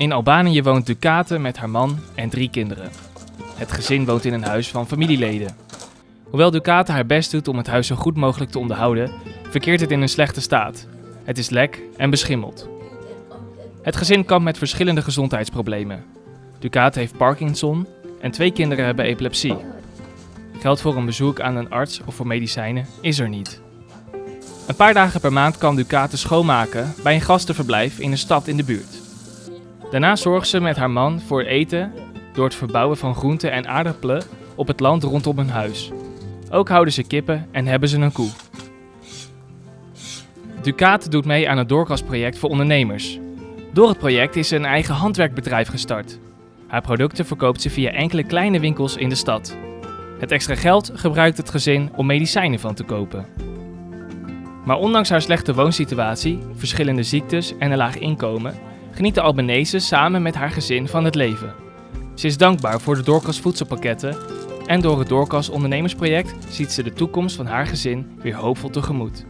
In Albanië woont Ducate met haar man en drie kinderen. Het gezin woont in een huis van familieleden. Hoewel Ducate haar best doet om het huis zo goed mogelijk te onderhouden, verkeert het in een slechte staat. Het is lek en beschimmeld. Het gezin kampt met verschillende gezondheidsproblemen. Ducate heeft Parkinson en twee kinderen hebben epilepsie. Geld voor een bezoek aan een arts of voor medicijnen is er niet. Een paar dagen per maand kan Ducate schoonmaken bij een gastenverblijf in een stad in de buurt. Daarna zorgt ze met haar man voor eten door het verbouwen van groenten en aardappelen op het land rondom hun huis. Ook houden ze kippen en hebben ze een koe. Ducate doet mee aan het doorkastproject voor ondernemers. Door het project is ze een eigen handwerkbedrijf gestart. Haar producten verkoopt ze via enkele kleine winkels in de stad. Het extra geld gebruikt het gezin om medicijnen van te kopen. Maar ondanks haar slechte woonsituatie, verschillende ziektes en een laag inkomen, geniet de Albanese samen met haar gezin van het leven. Ze is dankbaar voor de Doorkas voedselpakketten en door het Doorkas ondernemersproject ziet ze de toekomst van haar gezin weer hoopvol tegemoet.